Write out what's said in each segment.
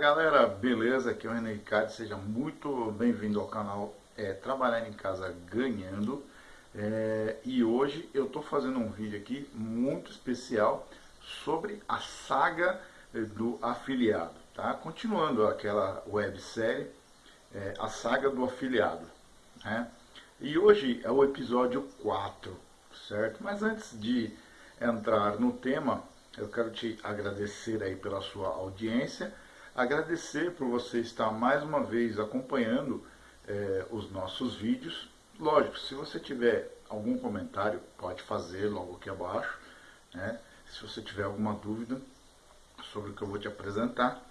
galera, beleza? Aqui é o René Ricardo, seja muito bem-vindo ao canal é, Trabalhar em Casa Ganhando é, E hoje eu estou fazendo um vídeo aqui muito especial sobre a saga do afiliado tá? Continuando aquela websérie, é, a saga do afiliado né? E hoje é o episódio 4, certo? Mas antes de entrar no tema, eu quero te agradecer aí pela sua audiência Agradecer por você estar mais uma vez acompanhando é, os nossos vídeos. Lógico, se você tiver algum comentário, pode fazer logo aqui abaixo. Né? Se você tiver alguma dúvida sobre o que eu vou te apresentar.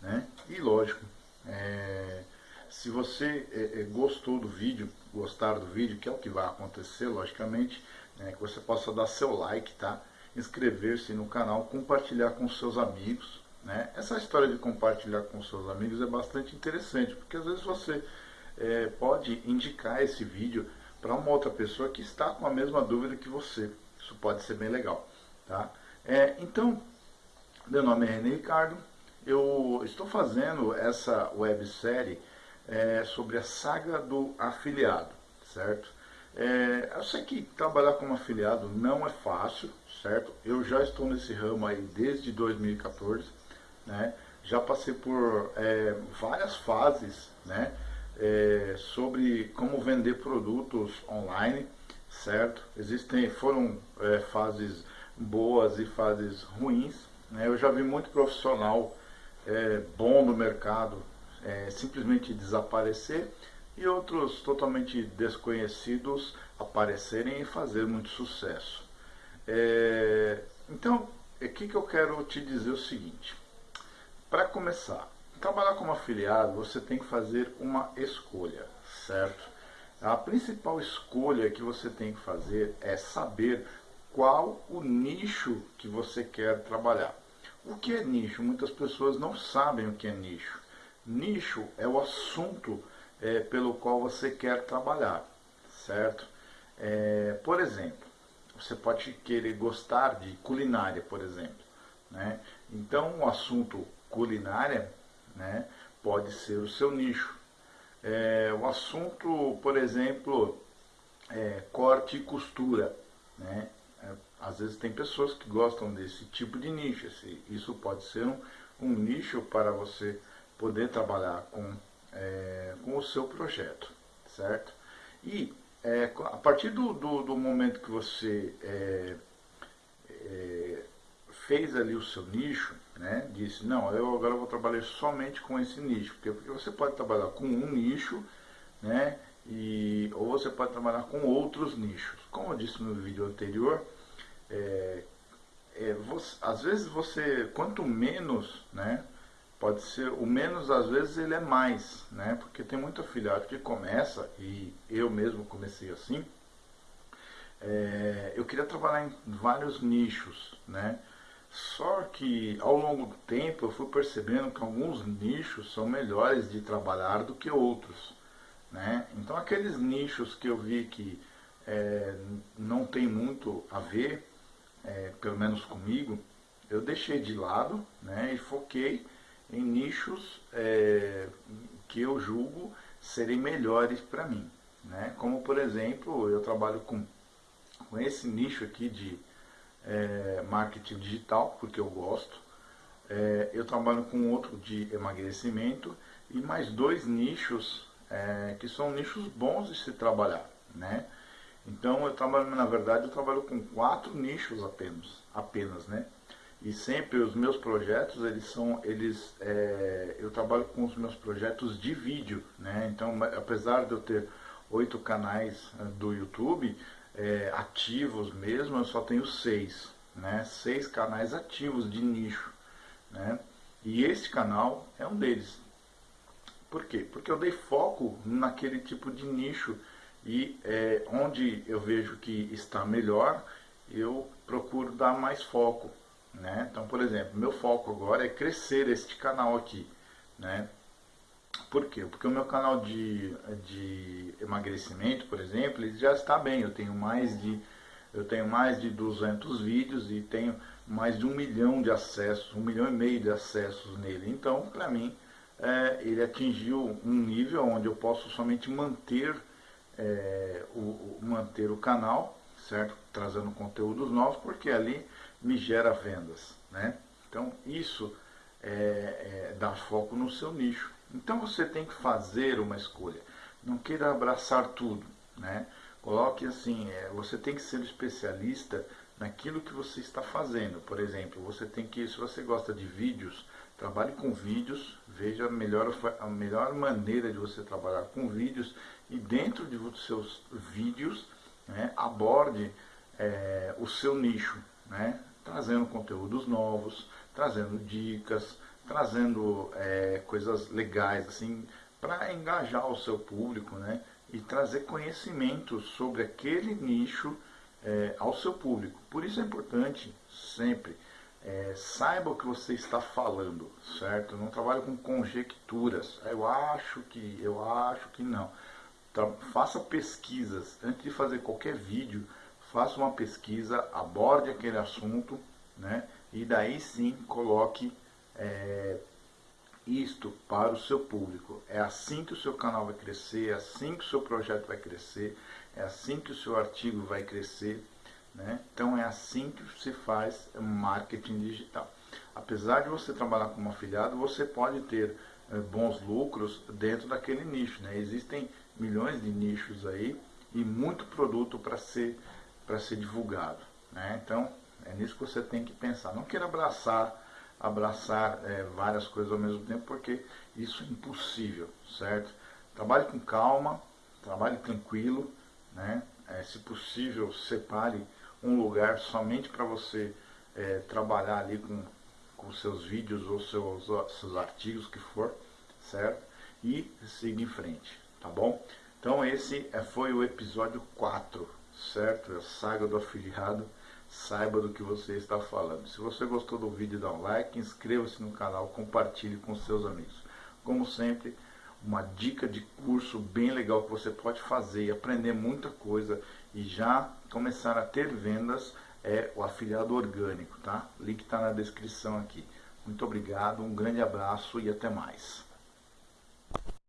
Né? E lógico, é, se você é, gostou do vídeo, gostar do vídeo, que é o que vai acontecer, logicamente, né, que você possa dar seu like, tá? inscrever-se no canal, compartilhar com seus amigos, né? Essa história de compartilhar com seus amigos é bastante interessante, porque às vezes você é, pode indicar esse vídeo para uma outra pessoa que está com a mesma dúvida que você. Isso pode ser bem legal. Tá? É, então, meu nome é René Ricardo, eu estou fazendo essa websérie é, sobre a saga do afiliado, certo? É, eu sei que trabalhar como afiliado não é fácil, certo? Eu já estou nesse ramo aí desde 2014, né? Já passei por é, várias fases né? É, sobre como vender produtos online, certo? Existem, foram é, fases boas e fases ruins. Né? Eu já vi muito profissional é, bom no mercado é, simplesmente desaparecer e outros totalmente desconhecidos aparecerem e fazer muito sucesso. É, então, o que, que eu quero te dizer o seguinte. Para começar, trabalhar como afiliado, você tem que fazer uma escolha, certo? A principal escolha que você tem que fazer é saber qual o nicho que você quer trabalhar. O que é nicho? Muitas pessoas não sabem o que é nicho. Nicho é o assunto é, pelo qual você quer trabalhar, certo? É, por exemplo, você pode querer gostar de culinária, por exemplo. Né? Então, o assunto culinária, né, pode ser o seu nicho. É, o assunto, por exemplo, é, corte e costura. Né? É, às vezes tem pessoas que gostam desse tipo de nicho. Isso pode ser um, um, nicho para você poder trabalhar com, é, com o seu projeto, certo? E é, a partir do, do, do, momento que você é, fez ali o seu nicho, né, disse, não, eu agora vou trabalhar somente com esse nicho, porque, você pode trabalhar com um nicho, né, e, ou você pode trabalhar com outros nichos. Como eu disse no vídeo anterior, é, é, você, às vezes você, quanto menos, né, pode ser, o menos às vezes ele é mais, né, porque tem muito afiliado que começa, e eu mesmo comecei assim, é, eu queria trabalhar em vários nichos, né, só que ao longo do tempo eu fui percebendo que alguns nichos são melhores de trabalhar do que outros. Né? Então aqueles nichos que eu vi que é, não tem muito a ver, é, pelo menos comigo, eu deixei de lado né, e foquei em nichos é, que eu julgo serem melhores para mim. Né? Como por exemplo, eu trabalho com, com esse nicho aqui de é, marketing digital, porque eu gosto. É, eu trabalho com outro de emagrecimento e mais dois nichos é, que são nichos bons de se trabalhar, né? Então eu trabalho, na verdade, eu trabalho com quatro nichos apenas, apenas, né? E sempre os meus projetos, eles são, eles, é, eu trabalho com os meus projetos de vídeo, né? Então, apesar de eu ter oito canais é, do YouTube, é, ativos mesmo, eu só tenho seis, né? Seis canais ativos de nicho, né? E esse canal é um deles. Por quê? Porque eu dei foco naquele tipo de nicho e é, onde eu vejo que está melhor, eu procuro dar mais foco, né? Então, por exemplo, meu foco agora é crescer este canal aqui, né? Por quê? Porque o meu canal de, de emagrecimento, por exemplo, ele já está bem. Eu tenho mais de Eu tenho mais de 200 vídeos e tenho mais de um milhão de acessos, um milhão e meio de acessos nele. Então, para mim, é, ele atingiu um nível onde eu posso somente manter, é, o, manter o canal, certo? Trazendo conteúdos novos, porque ali me gera vendas, né? Então, isso é, é, dar foco no seu nicho. Então, você tem que fazer uma escolha. Não queira abraçar tudo, né? Coloque assim, é, você tem que ser especialista naquilo que você está fazendo. Por exemplo, você tem que, se você gosta de vídeos, trabalhe com vídeos, veja a melhor, a melhor maneira de você trabalhar com vídeos e dentro de seus vídeos né, aborde é, o seu nicho, né, trazendo conteúdos novos, trazendo dicas, trazendo é, coisas legais assim para engajar o seu público, né? E trazer conhecimento sobre aquele nicho é, ao seu público. Por isso é importante sempre é, saiba o que você está falando, certo? Não trabalhe com conjecturas. Eu acho que, eu acho que não. Faça pesquisas antes de fazer qualquer vídeo. Faça uma pesquisa, aborde aquele assunto, né? E daí sim coloque é, isto para o seu público. É assim que o seu canal vai crescer, é assim que o seu projeto vai crescer, é assim que o seu artigo vai crescer. Né? Então é assim que se faz marketing digital. Apesar de você trabalhar como afiliado, você pode ter é, bons lucros dentro daquele nicho. Né? Existem milhões de nichos aí e muito produto para ser, ser divulgado. Né? Então é nisso que você tem que pensar. Não queira abraçar abraçar é, várias coisas ao mesmo tempo, porque isso é impossível, certo? Trabalhe com calma, trabalhe tranquilo, né? É, se possível, separe um lugar somente para você é, trabalhar ali com, com seus vídeos ou seus, seus artigos que for, certo? E siga em frente, tá bom? Então esse é, foi o episódio 4, certo? A saga do afiliado saiba do que você está falando. Se você gostou do vídeo, dá um like, inscreva-se no canal, compartilhe com seus amigos. Como sempre, uma dica de curso bem legal que você pode fazer e aprender muita coisa e já começar a ter vendas é o afiliado orgânico, tá? Link está na descrição aqui. Muito obrigado, um grande abraço e até mais.